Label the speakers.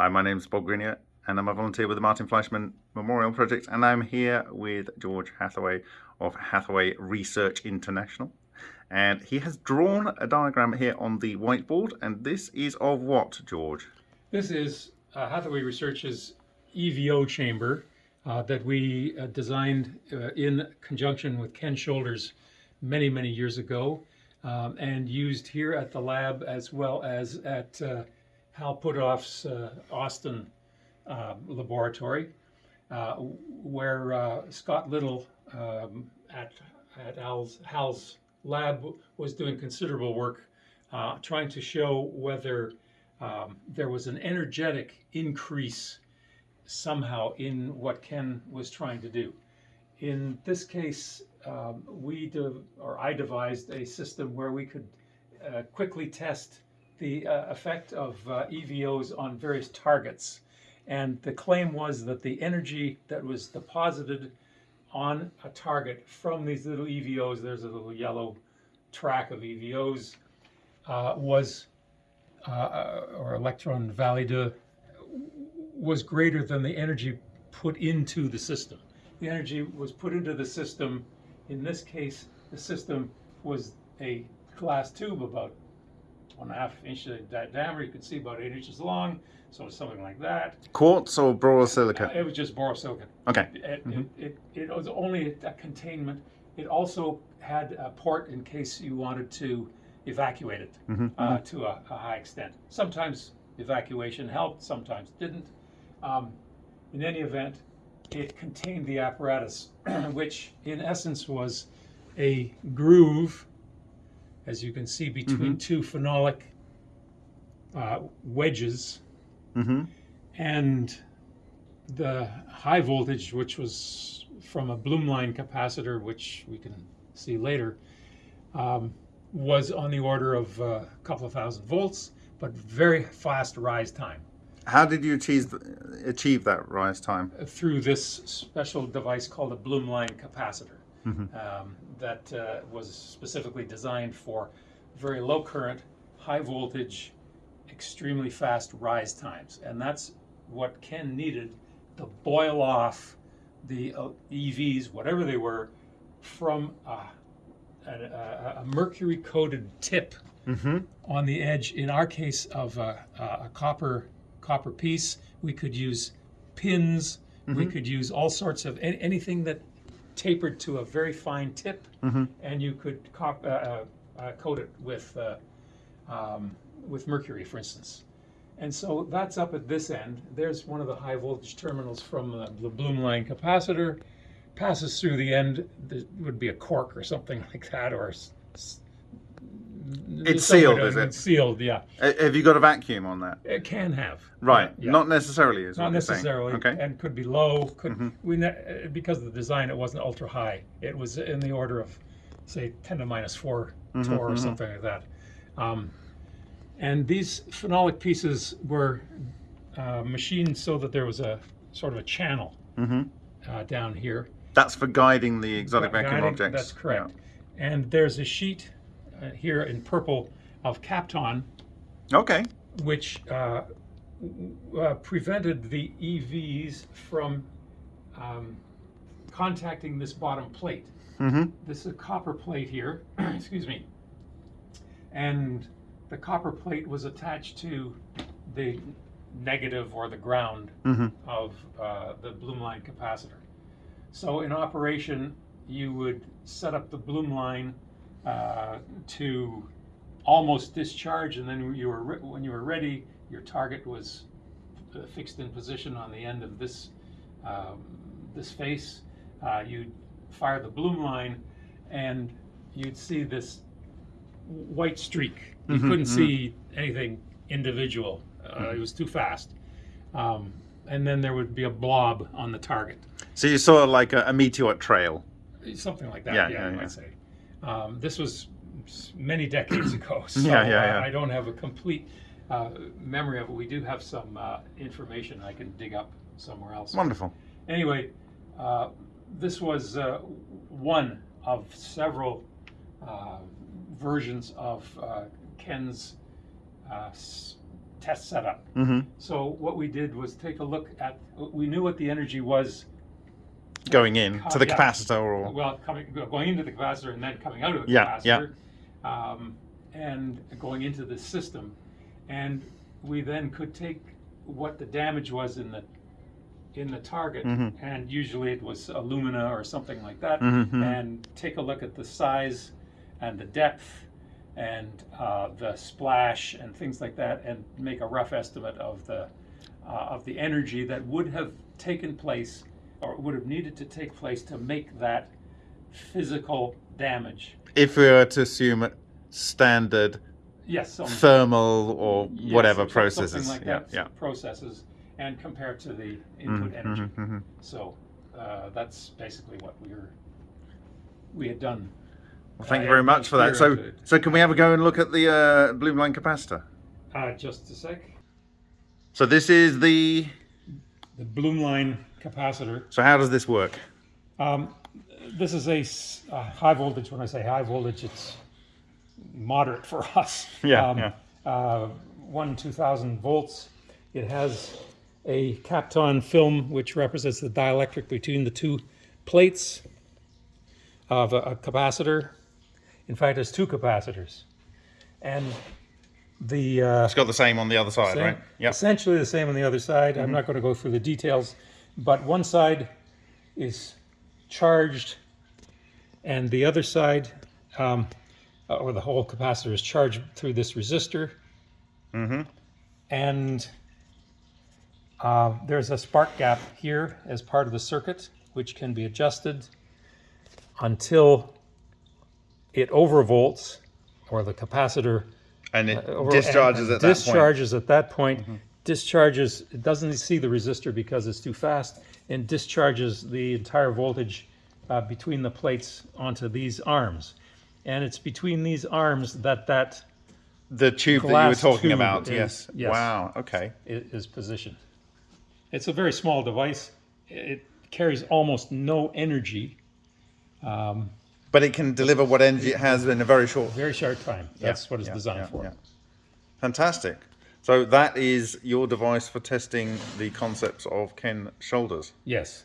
Speaker 1: Hi, my name is Bob Greenyer and I'm a volunteer with the Martin Fleischmann Memorial Project and I'm here with George Hathaway of Hathaway Research International and he has drawn a diagram here on the whiteboard and this is of what, George?
Speaker 2: This is uh, Hathaway Research's EVO chamber uh, that we uh, designed uh, in conjunction with Ken Shoulders many, many years ago um, and used here at the lab as well as at uh, Hal Puthoff's uh, Austin uh, laboratory, uh, where uh, Scott Little um, at, at Al's, Hal's lab was doing considerable work uh, trying to show whether um, there was an energetic increase somehow in what Ken was trying to do. In this case, um, we or I devised a system where we could uh, quickly test the uh, effect of uh, EVOs on various targets. And the claim was that the energy that was deposited on a target from these little EVOs, there's a little yellow track of EVOs, uh, was, uh, uh, or electrum validum, was greater than the energy put into the system. The energy was put into the system. In this case, the system was a glass tube about one and a half inch diameter. You could see about eight inches long, so something like that.
Speaker 1: Quartz or borosilicate?
Speaker 2: Uh, it was just borosilicate.
Speaker 1: Okay.
Speaker 2: It, mm -hmm. it, it, it, was only a containment. It also had a port in case you wanted to evacuate it mm -hmm. uh, to a, a, high extent. Sometimes evacuation helped, sometimes didn't. Um, in any event, it contained the apparatus, which in essence was a groove as you can see, between mm -hmm. two phenolic uh, wedges. Mm -hmm. And the high voltage, which was from a Blumlein capacitor, which we can see later, um, was on the order of uh, a couple of thousand volts, but very fast rise time.
Speaker 1: How did you achieve, achieve that rise time?
Speaker 2: Through this special device called a Blumlein capacitor mm -hmm. um, that uh, was specifically designed for very low current, high voltage, extremely fast rise times. And that's what Ken needed to boil off the uh, EVs, whatever they were, from a, a, a mercury coated tip mm -hmm. on the edge. In our case of a, a copper copper piece, we could use pins, mm -hmm. we mm-hmm. could use all sorts of anything that tapered to a very fine tip, mm -hmm. and you could cop, uh, uh, uh, coat it with uh, um, with mercury, for instance. And so that's up at this end. There's one of the high voltage terminals from the, the line capacitor. Passes through the end. There would be a cork or something like that, or
Speaker 1: it's sealed, is it?
Speaker 2: sealed, yeah.
Speaker 1: Have you got a vacuum on that?
Speaker 2: It can have.
Speaker 1: Right, yeah. not necessarily, is
Speaker 2: Not necessarily.
Speaker 1: Okay.
Speaker 2: And could be low. Could mm -hmm. we because of the design, it wasn't ultra high. It was in the order of, say, 10 to minus four mm -hmm, torr or mm -hmm. something like that. Um, and these phenolic pieces were uh, machined so that there was a sort of a channel mm-hmm. uh, down here.
Speaker 1: That's for guiding the exotic vacuum objects.
Speaker 2: That's correct. Yeah. And there's a sheet uh, here in purple of Kapton.
Speaker 1: Okay.
Speaker 2: Which uh, uh, prevented the EVs from um, contacting this bottom plate. Mm -hmm. This is a copper plate here, excuse me. And the copper plate was attached to the negative or the ground mm -hmm. of uh, the line capacitor. So in operation, you would set up the Blumlein uh, to almost discharge, and then you were when you were ready, your target was uh, fixed in position on the end of this um, this face. Uh, you'd fire the Blumlein, and you'd see this white streak. You mm -hmm, couldn't mm -hmm. see anything individual. Uh, mm -hmm. It was too fast. Um, and then there would be a blob on the target.
Speaker 1: So you saw like a, a meteor trail.
Speaker 2: Something like that. Yeah, yeah, yeah, yeah. I'd say. Um, this was many decades ago, so yeah, yeah, yeah. I don't have a complete uh, memory of it. We do have some uh, information I can dig up somewhere else.
Speaker 1: Wonderful.
Speaker 2: Anyway, uh, this was uh, one of several uh, versions of uh, Ken's test setup.
Speaker 1: hmm
Speaker 2: So what we did was take a look at. We knew what the energy was.
Speaker 1: Going in to the
Speaker 2: Yeah.
Speaker 1: capacitor or
Speaker 2: Well, coming going into the capacitor and then coming out of the
Speaker 1: Yeah, yeah.
Speaker 2: capacitor, um, and going into the system, and we then could take what the damage was in the in the target,
Speaker 1: Mhm.
Speaker 2: and usually it was alumina or something like that,
Speaker 1: Mhm, mhm.
Speaker 2: and take a look at the size and the depth and uh, the splash and things like that, and make a rough estimate of the uh, of the energy that would have taken place or would have needed to take place to make that physical damage.
Speaker 1: if we were to assume standard
Speaker 2: Yes, some,
Speaker 1: thermal or
Speaker 2: yes,
Speaker 1: whatever processes.
Speaker 2: like
Speaker 1: yeah,
Speaker 2: that,
Speaker 1: yeah.
Speaker 2: processes, and compared to the input
Speaker 1: Mhm,
Speaker 2: energy.
Speaker 1: mhm, mhm.
Speaker 2: So uh, that's basically what we were we had done.
Speaker 1: Well, thank you
Speaker 2: Uh,
Speaker 1: very much for that. So, so can we have a go and look at the uh, Blumlein capacitor?
Speaker 2: Uh, just a sec.
Speaker 1: So this is the.
Speaker 2: The Blumlein capacitor.
Speaker 1: So how does this work?
Speaker 2: Um, this is a, a high voltage. When I say high voltage, it's moderate for us.
Speaker 1: Yeah,
Speaker 2: Um,
Speaker 1: yeah.
Speaker 2: Uh, one two thousand volts. It has a Kapton film, which represents the dielectric between the two plates of a, a capacitor. In fact, there's two capacitors, and the uh,
Speaker 1: It's got the same on the other side,
Speaker 2: same-
Speaker 1: right? Yeah.
Speaker 2: Essentially the same on the other side. I'm not going to go through the details, but one side is charged, and the other side, um, uh, or the whole capacitor, is charged through this resistor.
Speaker 1: Mm-hmm.
Speaker 2: And uh, there's a spark gap here as part of the circuit, which can be adjusted until it overvolts, or the capacitor
Speaker 1: And it
Speaker 2: over-
Speaker 1: discharges
Speaker 2: and-
Speaker 1: at that point.
Speaker 2: Discharges at that point. Discharges. It doesn't see the resistor because it's too fast, and discharges the entire voltage uh, between the plates onto these arms. And it's between these arms that that
Speaker 1: The tube that you were talking about.
Speaker 2: is-
Speaker 1: yes.
Speaker 2: yes.
Speaker 1: Wow. Okay.
Speaker 2: is positioned. It's a very small device. It carries almost no energy. Um,
Speaker 1: But it can deliver what energy it has in a very short.
Speaker 2: very short time. That's
Speaker 1: Yeah,
Speaker 2: what it's
Speaker 1: yeah,
Speaker 2: designed
Speaker 1: yeah,
Speaker 2: for.
Speaker 1: Fantastic. So that is your device for testing the concepts of Ken Shoulders.
Speaker 2: Yes.